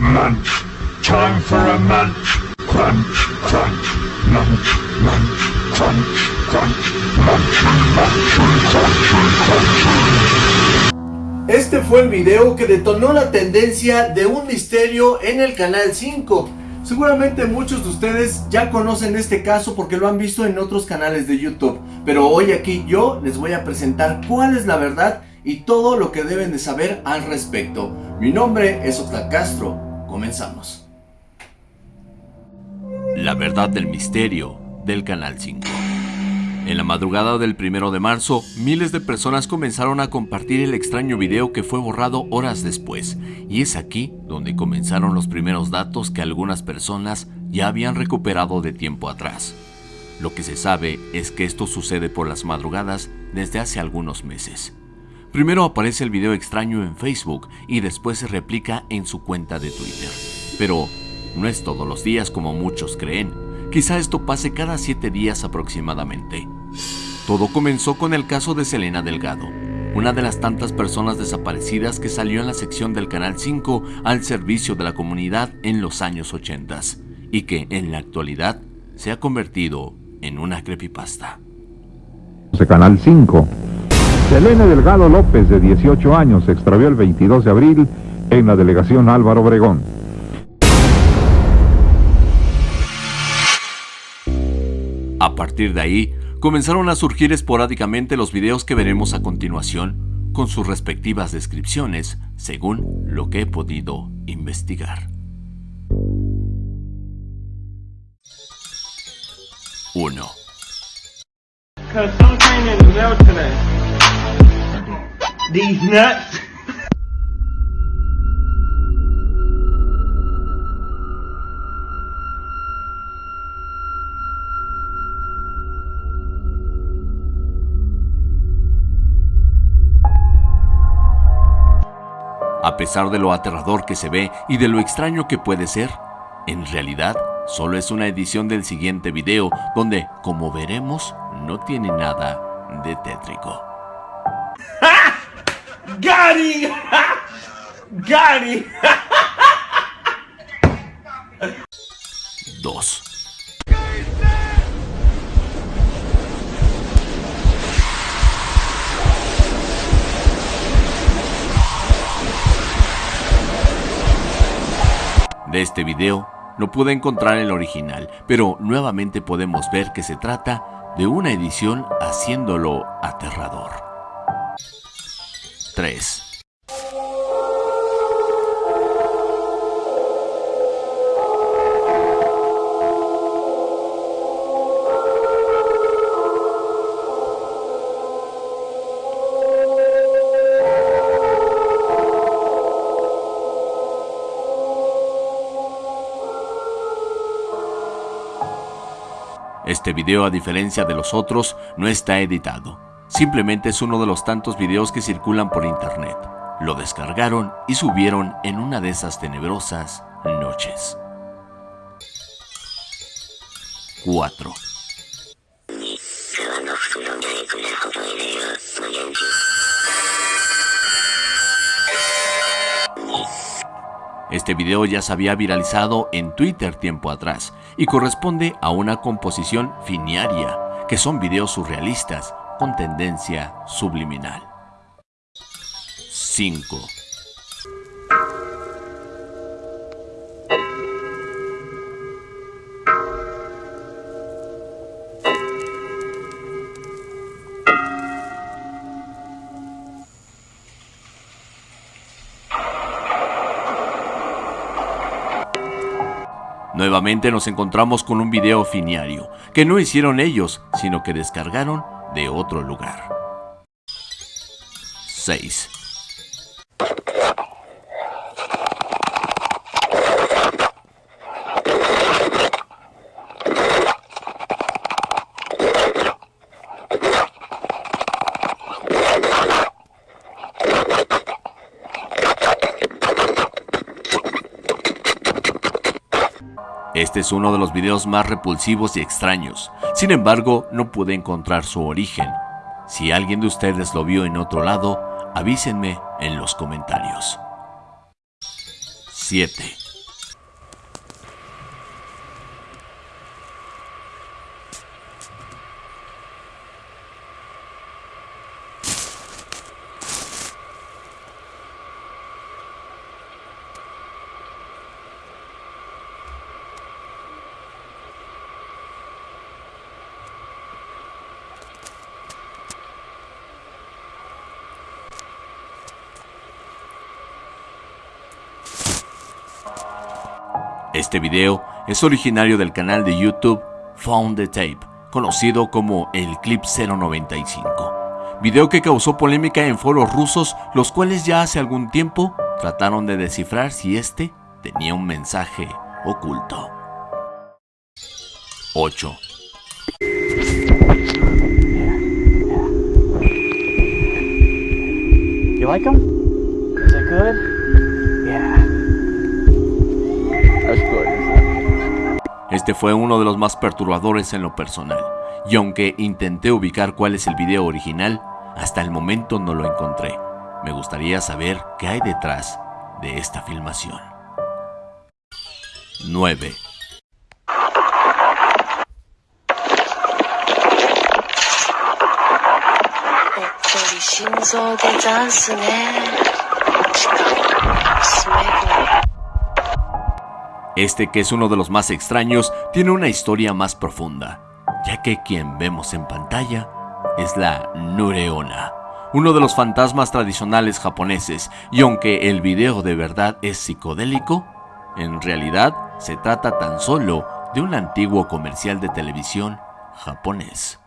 munch. Time for a munch. Crunch, crunch, munch, munch, crunch, crunch, munch, munch, crunch, crunch. Este fue el video que detonó la tendencia de un misterio en el canal 5. Seguramente muchos de ustedes ya conocen este caso porque lo han visto en otros canales de YouTube. Pero hoy aquí yo les voy a presentar cuál es la verdad y todo lo que deben de saber al respecto. Mi nombre es Oxlack Castro. Comenzamos. La verdad del misterio del Canal 5 En la madrugada del primero de marzo, miles de personas comenzaron a compartir el extraño video que fue borrado horas después, y es aquí donde comenzaron los primeros datos que algunas personas ya habían recuperado de tiempo atrás. Lo que se sabe es que esto sucede por las madrugadas desde hace algunos meses. Primero aparece el video extraño en Facebook y después se replica en su cuenta de Twitter. Pero no es todos los días como muchos creen. Quizá esto pase cada siete días aproximadamente. Todo comenzó con el caso de Selena Delgado, una de las tantas personas desaparecidas que salió en la sección del Canal 5 al servicio de la comunidad en los años 80 y que en la actualidad se ha convertido en una creepypasta. Canal 5. Selena Delgado López, de 18 años, se extravió el 22 de abril en la delegación Álvaro Obregón. A partir de ahí, comenzaron a surgir esporádicamente los videos que veremos a continuación, con sus respectivas descripciones, según lo que he podido investigar. 1. These nuts. A pesar de lo aterrador que se ve y de lo extraño que puede ser, en realidad solo es una edición del siguiente video donde, como veremos, no tiene nada de tétrico. Gary! Gary! 2. De este video no pude encontrar el original, pero nuevamente podemos ver que se trata de una edición haciéndolo aterrador. 3. Este video, a diferencia de los otros, no está editado. Simplemente es uno de los tantos videos que circulan por internet. Lo descargaron y subieron en una de esas tenebrosas noches. 4. Este video ya se había viralizado en Twitter tiempo atrás y corresponde a una composición finiaria, que son videos surrealistas con tendencia subliminal. 5. Nuevamente nos encontramos con un video finiario, que no hicieron ellos, sino que descargaron de otro lugar. 6. Este es uno de los videos más repulsivos y extraños. Sin embargo, no pude encontrar su origen. Si alguien de ustedes lo vio en otro lado, avísenme en los comentarios. 7. Este video es originario del canal de YouTube Found the Tape, conocido como el Clip 095. Video que causó polémica en foros rusos, los cuales ya hace algún tiempo trataron de descifrar si este tenía un mensaje oculto. 8. You like them? Is it good? Este fue uno de los más perturbadores en lo personal, y aunque intenté ubicar cuál es el video original, hasta el momento no lo encontré. Me gustaría saber qué hay detrás de esta filmación. 9. Este que es uno de los más extraños tiene una historia más profunda, ya que quien vemos en pantalla es la Nureona, uno de los fantasmas tradicionales japoneses, y aunque el video de verdad es psicodélico, en realidad se trata tan solo de un antiguo comercial de televisión japonés.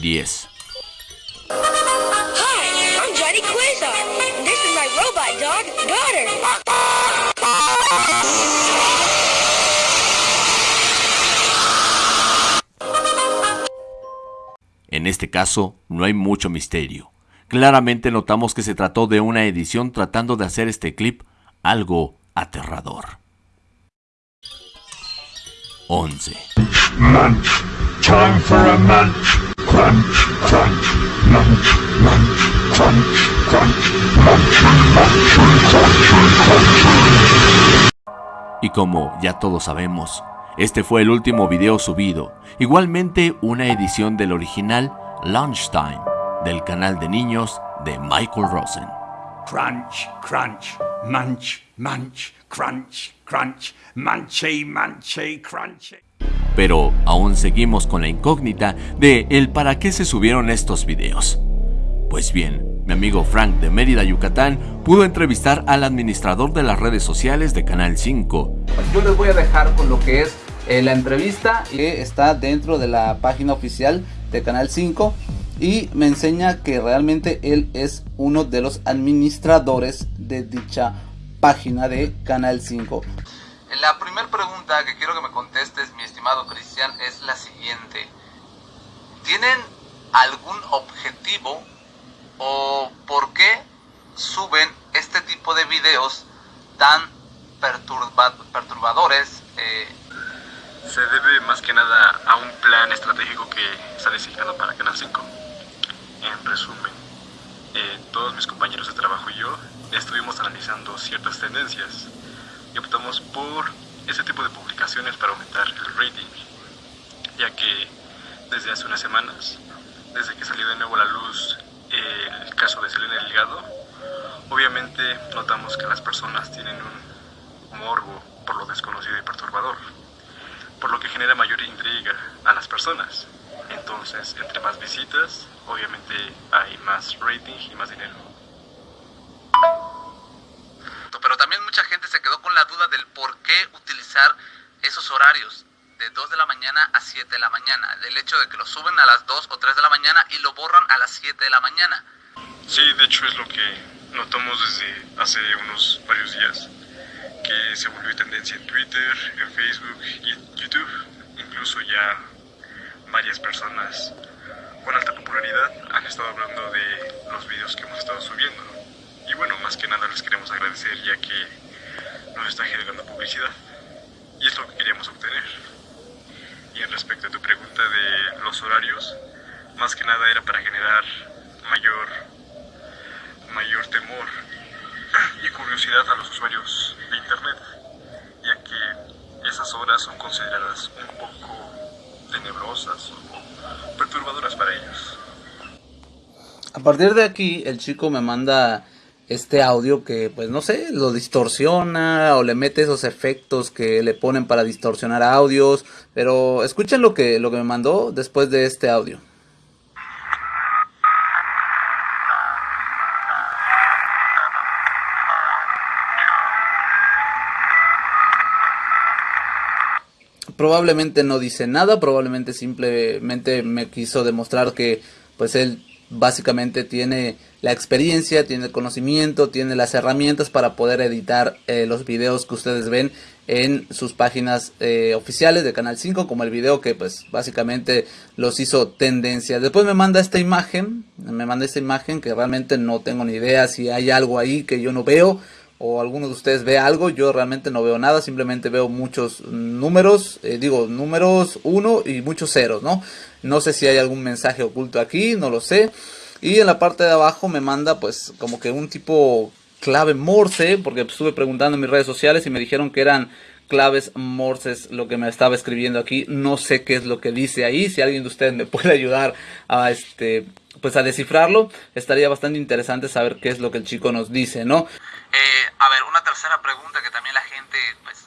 10. Hi, I'm Johnny This is my robot dog. En este caso, no hay mucho misterio. Claramente notamos que se trató de una edición tratando de hacer este clip algo aterrador. 11. Munch. Time for a munch. Crunch, crunch. Munch, munch. Crunch, crunch. Munch, munch. Crunch, crunch. Y como ya todos sabemos, este fue el último video subido, igualmente una edición del original Lunchtime del canal de niños de Michael Rosen. Crunch, crunch, munch, munch, crunch, crunch, munchy, munchy, crunchy. Pero aún seguimos con la incógnita de el para qué se subieron estos videos. Pues bien, mi amigo Frank de Mérida, Yucatán, pudo entrevistar al administrador de las redes sociales de Canal 5. Yo les voy a dejar con lo que es eh, la entrevista que está dentro de la página oficial de Canal 5 y me enseña que realmente él es uno de los administradores de dicha página de Canal 5. La primera pregunta que quiero que me contestes, mi estimado Cristian, es la siguiente. ¿Tienen algún objetivo o por qué suben este tipo de videos tan perturba- perturbadores? eh, Se debe más que nada a un plan estratégico que está designado para Canal 5. En resumen, eh, todos mis compañeros de trabajo y yo estuvimos analizando ciertas tendencias y optamos por ese tipo de publicaciones para aumentar el rating, ya que desde hace unas semanas, desde que salió de nuevo a la luz el caso de Selena Delgado, obviamente notamos que las personas tienen un morbo por lo desconocido y perturbador por lo que genera mayor intriga a las personas. Entonces, entre más visitas, obviamente hay más rating y más dinero. Pero también mucha gente se quedó con la duda del por qué utilizar esos horarios de 2 de la mañana a 7 de la mañana. Del hecho de que lo suben a las 2 o 3 de la mañana y lo borran a las 7 de la mañana. Sí, de hecho es lo que notamos desde hace unos varios días, que se volvió tendencia en Twitter, en Facebook y en YouTube. Incluso ya varias personas con alta popularidad han estado hablando de los videos que hemos estado subiendo. Y bueno, más que nada les queremos agradecer ya que nos está generando publicidad. Y es lo que queríamos obtener. Y en respecto a tu pregunta de los horarios, más que nada era para generar mayor, mayor temor y curiosidad a los usuarios de Internet, ya que esas horas son consideradas un poco tenebrosas o perturbadoras para ellos. A partir de aquí, el chico me manda este audio que, pues no sé, lo distorsiona o le mete esos efectos que le ponen para distorsionar audios. Pero escuchen lo que, lo que me mandó después de este audio. probablemente no dice nada, probablemente simplemente me quiso demostrar que pues él básicamente tiene la experiencia, tiene el conocimiento, tiene las herramientas para poder editar eh, los videos que ustedes ven en sus páginas eh, oficiales de Canal 5, como el video que pues básicamente los hizo tendencia. Después me manda esta imagen, me manda esta imagen que realmente no tengo ni idea si hay algo ahí que yo no veo o alguno de ustedes ve algo, yo realmente no veo nada, simplemente veo muchos números, eh, digo números 1 y muchos ceros, ¿no? No sé si hay algún mensaje oculto aquí, no lo sé. Y en la parte de abajo me manda pues como que un tipo clave morse, porque estuve preguntando en mis redes sociales y me dijeron que eran claves morses lo que me estaba escribiendo aquí. No sé qué es lo que dice ahí. Si alguien de ustedes me puede ayudar a este pues a descifrarlo, estaría bastante interesante saber qué es lo que el chico nos dice, ¿no? Eh, a ver, una tercera pregunta que también la gente pues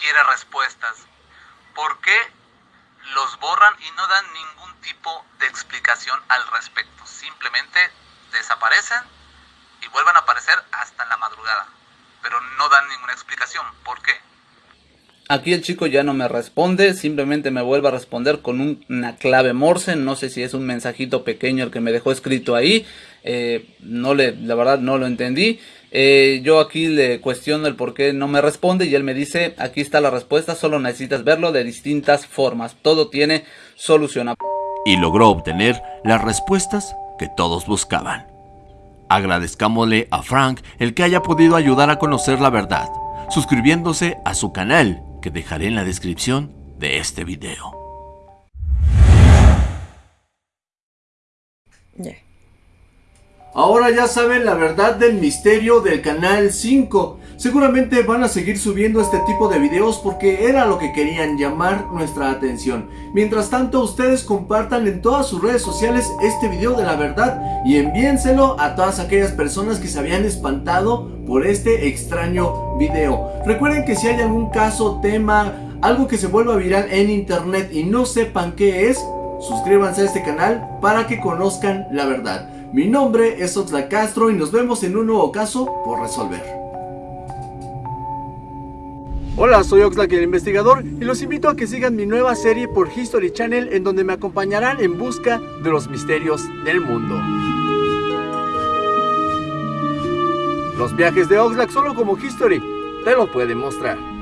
quiere respuestas. ¿Por qué los borran y no dan ningún tipo de explicación al respecto? Simplemente desaparecen y vuelven a aparecer hasta la madrugada. Pero no dan ninguna explicación. ¿Por qué? Aquí el chico ya no me responde, simplemente me vuelve a responder con una clave morse, no sé si es un mensajito pequeño el que me dejó escrito ahí, eh, no le, la verdad no lo entendí. Eh, yo aquí le cuestiono el por qué no me responde y él me dice, aquí está la respuesta, solo necesitas verlo de distintas formas, todo tiene solución. Y logró obtener las respuestas que todos buscaban. Agradezcámosle a Frank el que haya podido ayudar a conocer la verdad, suscribiéndose a su canal que dejaré en la descripción de este video. Ahora ya saben la verdad del misterio del canal 5. Seguramente van a seguir subiendo este tipo de videos porque era lo que querían llamar nuestra atención. Mientras tanto ustedes compartan en todas sus redes sociales este video de la verdad y envíenselo a todas aquellas personas que se habían espantado por este extraño video. Recuerden que si hay algún caso, tema, algo que se vuelva viral en internet y no sepan qué es, suscríbanse a este canal para que conozcan la verdad. Mi nombre es Oxlack Castro y nos vemos en un nuevo caso por resolver. Hola, soy Oxlack el investigador y los invito a que sigan mi nueva serie por History Channel en donde me acompañarán en busca de los misterios del mundo. Los viajes de Oxlack solo como History te lo pueden mostrar.